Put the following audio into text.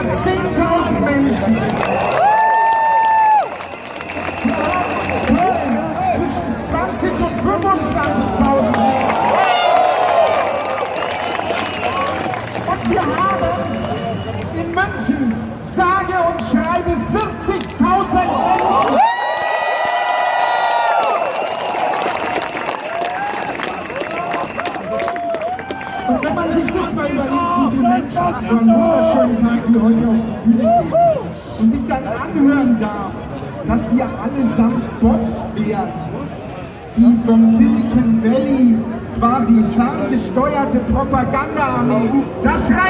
über 10.000 Menschen. Köln zwischen 20 und 25.000 Menschen. Und wir haben in München sage und schreibe 40.000 Menschen. Und wenn man sich das mal überlegt, wie so einem wunderschönen Tag wie heute auf die Bühne gehen. Und sich dann anhören darf, dass wir allesamt Bots wären, die vom Silicon Valley quasi ferngesteuerte Propagandaarmee, das schreien